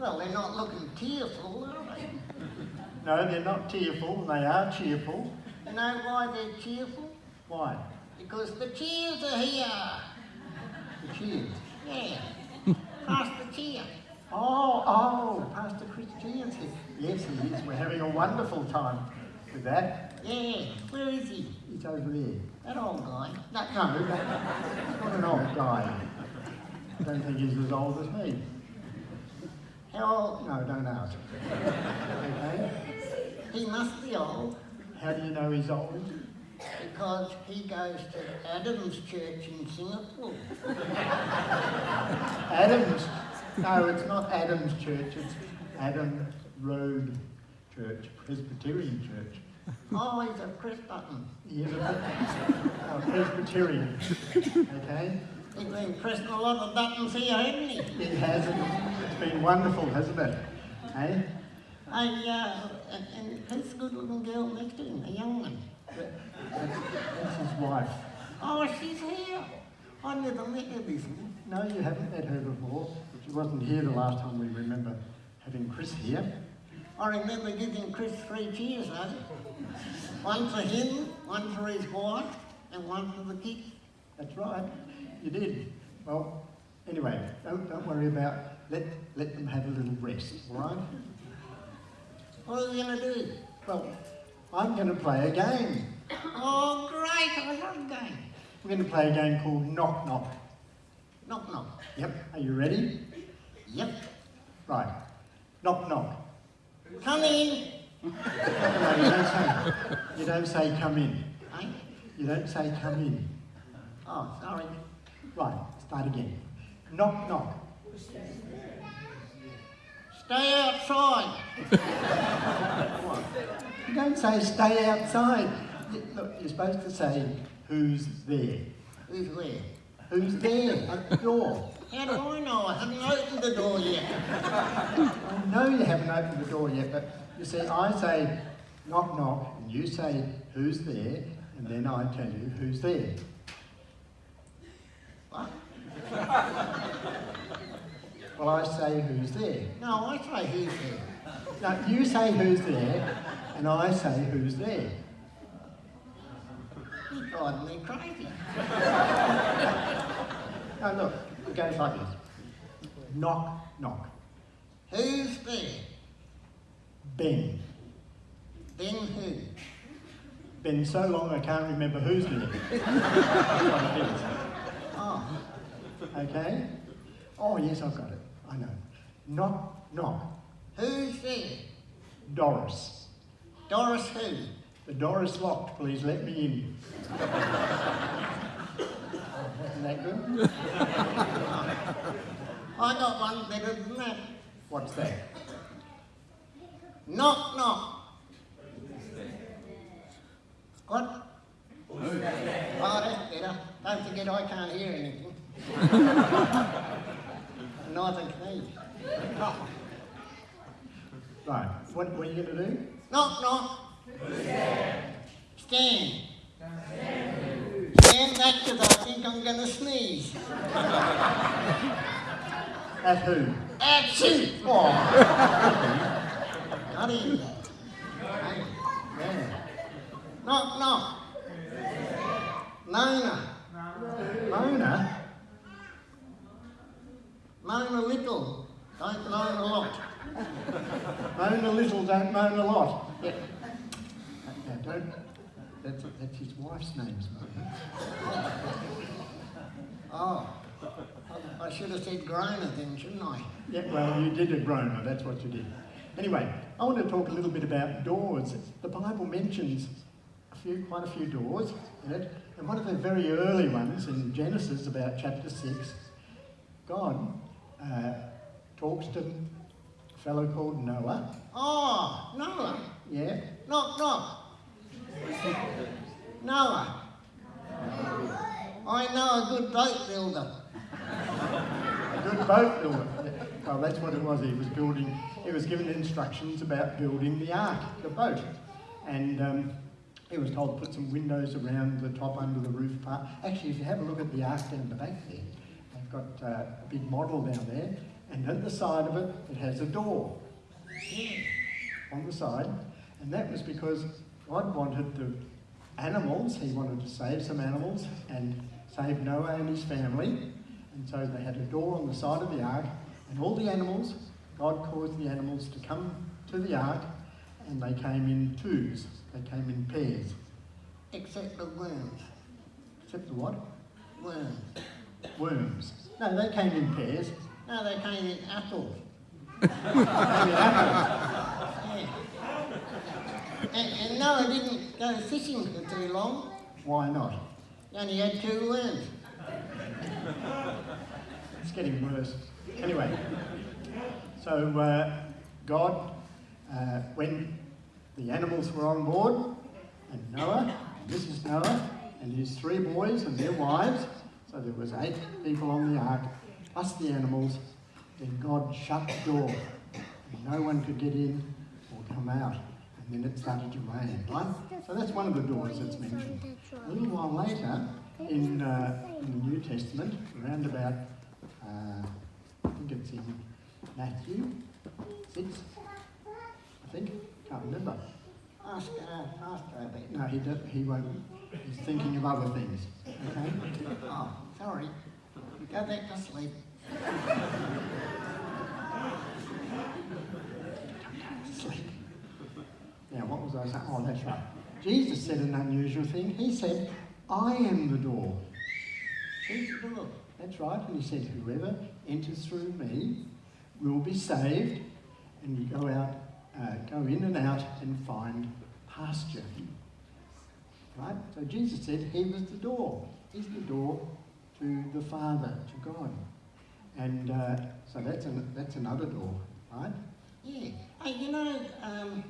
Well, they're not looking tearful, are they? No, they're not tearful, they are cheerful. You know why they're cheerful? Why? Because the cheers are here. The cheers. Yeah. Pass the cheer. Oh, oh, Pastor Chris Cheers here. Yes, he is. We're having a wonderful time with that. Yeah. Where is he? He's over there. That old guy. No, no, that, he's not an old guy. I don't think he's as old as me. How old? No, don't ask. Okay? He must be old How do you know he's old? because he goes to Adam's church in Singapore. Adams. No, it's not Adams Church, it's Adam Road Church, Presbyterian Church. Oh, he's a press button. He is a, a Presbyterian. Okay? He's been pressing a lot of buttons here, hasn't he? It has. It's been wonderful, hasn't it? Hey? I, uh, and, who's the good looking girl next to him? A young one. That's, that's his wife. Oh, she's here. I never met her before. No, you haven't met her before. She wasn't here the last time we remember having Chris here. I remember giving Chris three cheers, though. One for him, one for his wife, and one for the kids. That's right. You did. Well, anyway, don't, don't worry about let let them have a little rest, all right? What are we going to do? Well, I'm going to play a game. Oh, great. I love games. We're going to play a game called Knock Knock. Knock, knock. Yep. Are you ready? Yep. Right. Knock knock. Come in. No, you don't say. You don't say come in. Eh? You don't say come in. Oh, sorry. Right. Start again. Knock knock. Stay outside. You don't say stay outside. Look, you're supposed to say who's there. Who's where? Who's there at the door? How do I know? I haven't opened the door yet. I know you haven't opened the door yet, but you see, I say knock knock, and you say who's there, and then I tell you who's there. What? Well, I say who's there. No, I say who's there. Now, you say who's there, and I say who's there. You're driving me crazy. Now, look, it goes like this knock knock. Who's there? Ben. Then who? Been so long I can't remember who's there. That's what it is. Oh, Okay? Oh, yes, I've got it. I know. Knock, knock. who's there? Doris. Doris who? The door is locked. Please let me in. Wasn't that good? I got one better than that. What's that? Knock, knock. What? Oh, that's better. Don't forget I can't hear anything. Neither can he. Right. What, what are you going to do? Knock, knock. Stand. Stand back because I think I'm going to sneeze. At who? Action! Oh, Not yeah. Knock, knock. Nona. Mona? Moan a little. Don't moan a lot. Moan a little, don't moan a lot. Yeah. Don't. That's, that's his wife's name's Mona. Oh. I, I should have said groaner then, shouldn't I? Yeah, well, you did a groaner, that's what you did. Anyway, I want to talk a little bit about doors. The Bible mentions a few, quite a few doors in it, and one of the very early ones in Genesis, about chapter 6, God uh, talks to a fellow called Noah. Oh, Noah. Yeah? Knock, knock. Noah. I know a good boat builder. A good boat builder. Well, that's what it was. He was building, he was given instructions about building the ark, the boat. And um, he was told to put some windows around the top under the roof part. Actually, if you have a look at the ark down the back there, got uh, a big model down there. And at the side of it, it has a door on the side. And that was because God wanted the animals, He wanted to save some animals and save Noah and his family. And so they had a door on the side of the ark, and all the animals, God caused the animals to come to the ark, and they came in twos, they came in pairs. Except the worms. Except the what? Worms. Worms. No, they came in pairs. No, they came in apples. Yeah. And, and Noah didn't go fishing for too long. Why not? He only had two worms. It's getting worse. Anyway, so uh, God, uh, when the animals were on board, and Noah, and Mrs. Noah, and his three boys and their wives, so there was eight people on the ark, plus the animals, then God shut the door, and no one could get in or come out. And then it started to rain, right? So that's one of the doors that's mentioned. A little while later, in, uh, in the New Testament, around about, uh, I think it's in Matthew 6, I think, can't remember. Ask, uh, ask Rabbit. No, he, do, he won't, he's thinking of other things, okay? Oh, sorry. Go back to sleep. Sleep. Now, what was I saying? Oh, that's right. Jesus said an unusual thing. He said, I am the door. Who's the door? That's right. And he said, whoever enters through me will be saved. And you go out, uh, go in and out and find pasture. Right? So Jesus said he was the door. He's the door to the Father, to God. And uh, so that's, an, that's another door, right? Yeah. Hey, you know, um,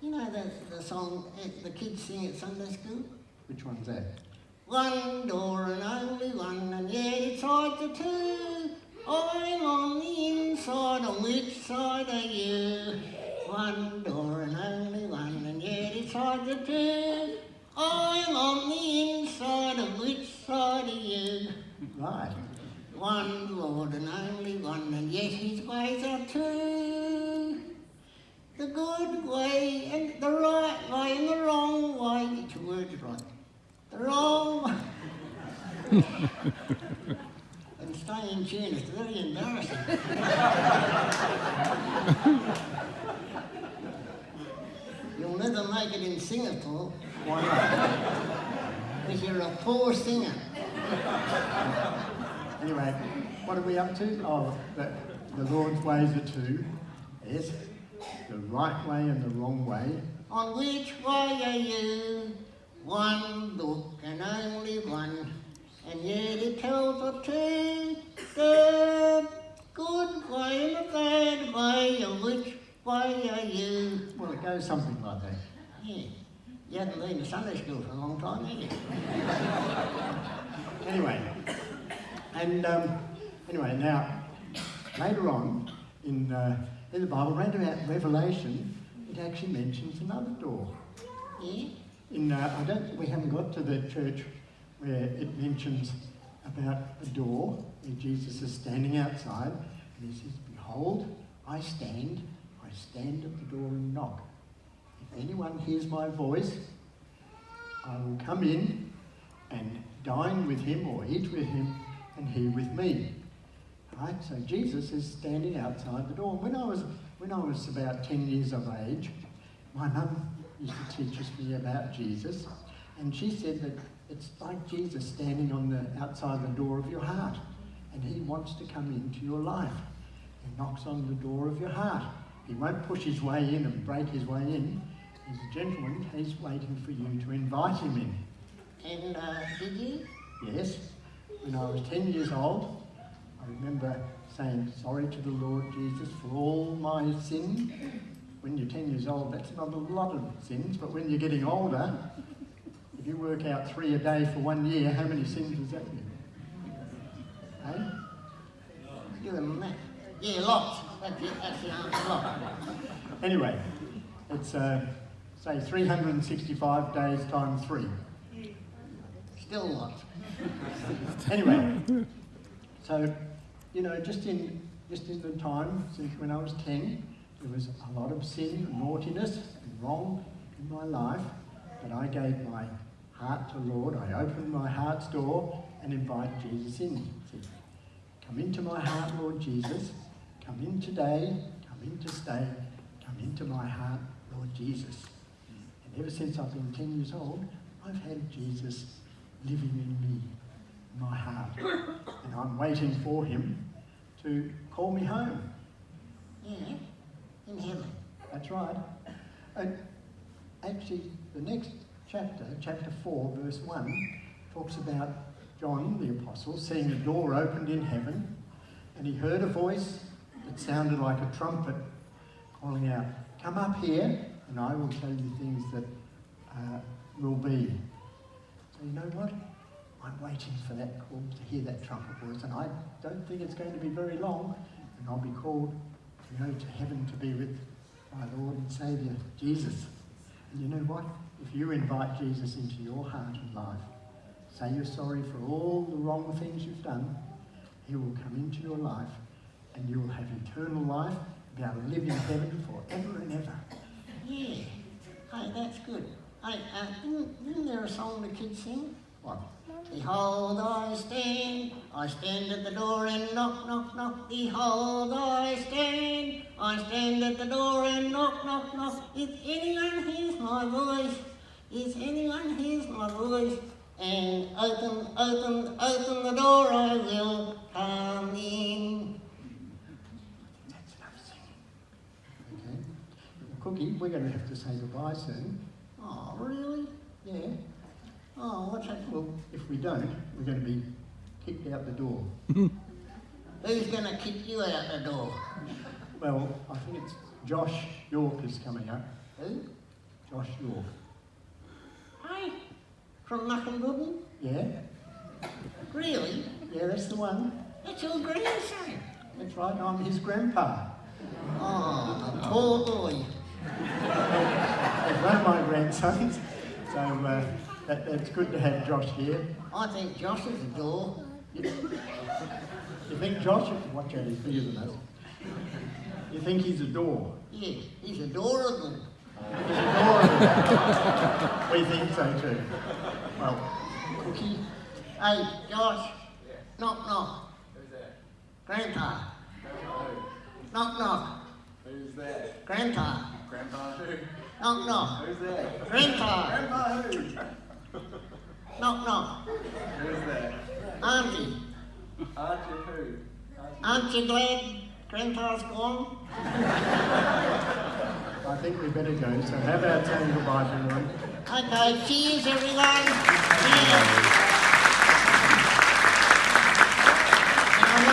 you know the, the song uh, the kids sing at Sunday school? Which one's that? One door and only one, and yet it's hard to two. I'm on the inside, on which side are you? One door and only one, and yet it's hard to two. I'm on the inside, of which side are you? Right. One Lord and only one, and yet his ways are two. The good way and the right way and the wrong way. Get your words right. The wrong way. and stay in tune. It's very embarrassing. Never make it in Singapore Why not? because you're a poor singer. Anyway, what are we up to? Oh, the, the Lord's ways are two. Yes. The right way and the wrong way. On which way are you? One book and only one, and yet it tells of two. The good way and the bad way, which way are you? Well, it goes something like that. Yeah. You haven't been to Sunday school for a long time, have you? Anyway, and um, anyway, now later on in uh, in the Bible, round about Revelation, it actually mentions another door. Yeah? In uh, I don't we haven't got to the church where it mentions about a door where Jesus is standing outside and he says, "Behold, I stand, I stand at the door and knock. If anyone hears my voice, I will come in and dine with him or eat with him and he with me." Right? So Jesus is standing outside the door. When I was when I was about ten years of age, my mum used to teach us me about Jesus, and she said that it's like Jesus standing on the outside the door of your heart, and he wants to come into your life. He knocks on the door of your heart. He won't push his way in and break his way in. He's a gentleman. He's waiting for you to invite him in. And uh, did you? Yes, when I was 10 years old, I remember saying sorry to the Lord Jesus for all my sins. When you're 10 years old, that's not a lot of sins, but when you're getting older, if you work out three a day for one year, how many sins does that make? Hey? Do the math. Yeah, lots. Anyway, it's uh, say 365 days times three. Still lots. Anyway, so, you know, just in just in the time since when I was 10, there was a lot of sin naughtiness and wrong in my life, but I gave my heart to Lord. I opened my heart's door and invited Jesus in. Said, Come into my heart, Lord Jesus. Come in today. Come in to stay. Come into my heart, Lord Jesus. And ever since I've been 10 years old, I've had Jesus living in me, in my heart. And I'm waiting for him to call me home. Yeah, in heaven. That's right. And actually, the next chapter, chapter 4, verse 1, talks about John the Apostle seeing a door opened in heaven, and he heard a voice that sounded like a trumpet calling out, Come up here, and I will tell you things that uh, will be. So, you know what? I'm waiting for that call to hear that trumpet voice, and I don't think it's going to be very long, and I'll be called you know, to heaven to be with my Lord and Saviour, Jesus. And you know what? If you invite Jesus into your heart and life, say you're sorry for all the wrong things you've done, he will come into your life and you will have eternal life, be able to live in heaven forever and ever. Yeah. Hey, that's good. Hey, uh, isn't, isn't there a song the kids sing? What? Behold, I stand, I stand at the door and knock, knock, knock. Behold, I stand, I stand at the door and knock, knock, knock. If anyone hears my voice, if anyone hears my voice, and open, open, open the door, I will come in. That's enough singing. Okay? We're going to have to say goodbye soon. Oh, really? Yeah. Oh, what's that? Well, if we don't, we're going to be kicked out the door. Who's going to kick you out the door? Well, I think it's Josh York is coming up. Who? Josh York. Hey, from Mukinbudin? Yeah? Really? Yeah, that's the one. That's your grandson. That's right, I'm his grandpa. Oh, poor boy. He's one of my grandsons, so uh, that, that's good to have Josh here. I think Josh is a door. You, you think Josh, watch out, he's bigger than us. You think he's a door? Yeah, he's adorable. He's adorable. we think so too. Well, Cookie. Hey, Josh. Knock, knock. Who's that? Grandpa. Who? Knock, knock. Who's there? Grandpa. Grandpa who? Knock, knock. Who's that? Grandpa. Grandpa who? Knock, knock. Who's that? Auntie. Auntie who? Aren't you glad Grandpa's gone? I think we better go, so how about saying goodbye to everyone? Okay, cheers everyone. Cheers.